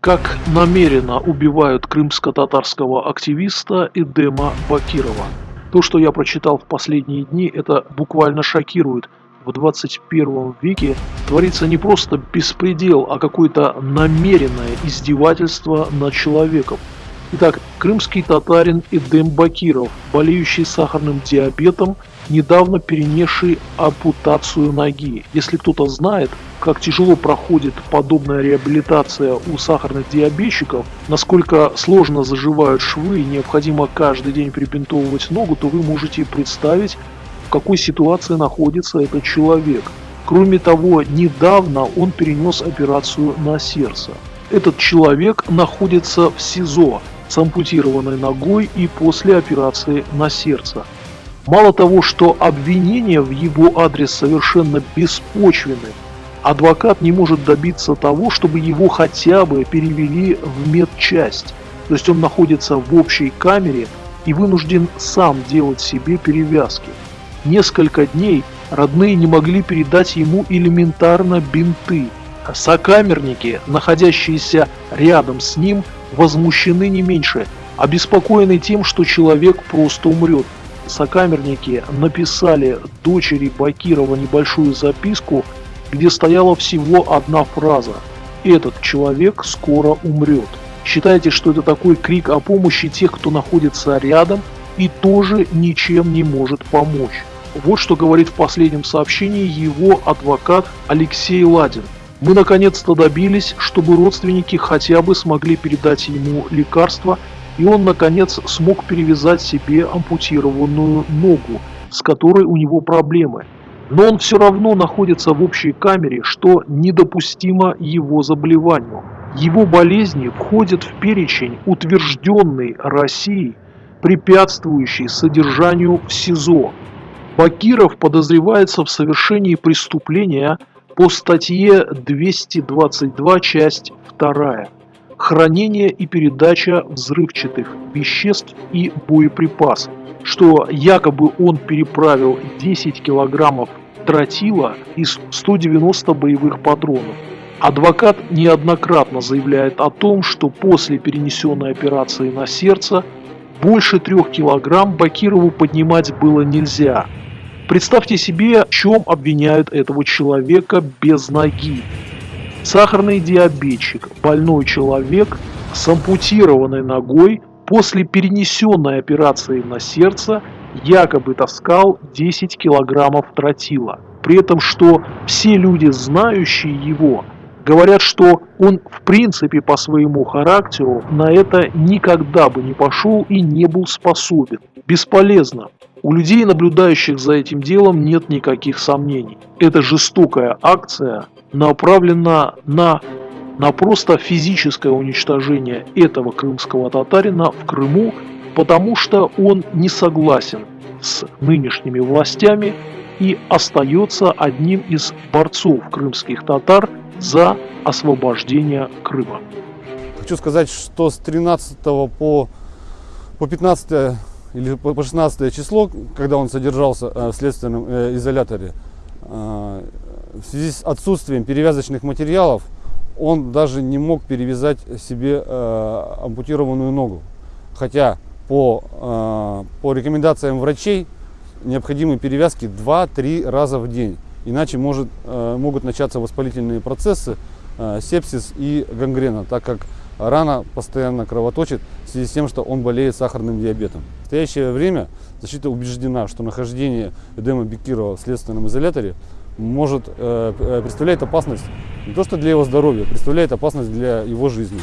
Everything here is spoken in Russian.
Как намеренно убивают крымско-татарского активиста Эдема Бакирова. То, что я прочитал в последние дни, это буквально шокирует. В 21 веке творится не просто беспредел, а какое-то намеренное издевательство над человеком. Итак, крымский татарин Эдем Бакиров, болеющий сахарным диабетом, недавно перенесший ампутацию ноги. Если кто-то знает, как тяжело проходит подобная реабилитация у сахарных диабетчиков, насколько сложно заживают швы и необходимо каждый день прибинтовывать ногу, то вы можете представить, в какой ситуации находится этот человек. Кроме того, недавно он перенес операцию на сердце. Этот человек находится в СИЗО, с ампутированной ногой и после операции на сердце. Мало того, что обвинения в его адрес совершенно беспочвены, адвокат не может добиться того, чтобы его хотя бы перевели в медчасть. То есть он находится в общей камере и вынужден сам делать себе перевязки. Несколько дней родные не могли передать ему элементарно бинты. Сокамерники, находящиеся рядом с ним, возмущены не меньше, обеспокоены тем, что человек просто умрет. Сокамерники написали дочери Бакирова небольшую записку, где стояла всего одна фраза «Этот человек скоро умрет». Считайте, что это такой крик о помощи тех, кто находится рядом и тоже ничем не может помочь. Вот что говорит в последнем сообщении его адвокат Алексей Ладин. Мы наконец-то добились, чтобы родственники хотя бы смогли передать ему лекарства, и он наконец смог перевязать себе ампутированную ногу, с которой у него проблемы. Но он все равно находится в общей камере, что недопустимо его заболеванию. Его болезни входят в перечень, утвержденный Россией, препятствующий содержанию в СИЗО. Бакиров подозревается в совершении преступления – по статье 222, часть 2. Хранение и передача взрывчатых веществ и боеприпасов, что якобы он переправил 10 килограммов тротила и 190 боевых патронов. Адвокат неоднократно заявляет о том, что после перенесенной операции на сердце больше трех килограмм Бакирову поднимать было нельзя, Представьте себе, в чем обвиняют этого человека без ноги. Сахарный диабетчик, больной человек с ампутированной ногой после перенесенной операции на сердце якобы таскал 10 килограммов тротила. При этом, что все люди, знающие его, говорят, что он в принципе по своему характеру на это никогда бы не пошел и не был способен. Бесполезно. У людей, наблюдающих за этим делом, нет никаких сомнений. Эта жестокая акция направлена на, на просто физическое уничтожение этого крымского татарина в Крыму, потому что он не согласен с нынешними властями и остается одним из борцов крымских татар за освобождение Крыма. Хочу сказать, что с 13 по, по 15 или по 16 число, когда он содержался э, в следственном э, изоляторе, э, в связи с отсутствием перевязочных материалов, он даже не мог перевязать себе ампутированную ногу. Хотя по, по рекомендациям врачей необходимы перевязки 2-3 раза в день. Иначе может, могут начаться воспалительные процессы, сепсис и гангрена, так как рана постоянно кровоточит в связи с тем, что он болеет сахарным диабетом. В настоящее время защита убеждена, что нахождение Эдема Бекирова в следственном изоляторе может э, представлять опасность не то что для его здоровья, представляет опасность для его жизни.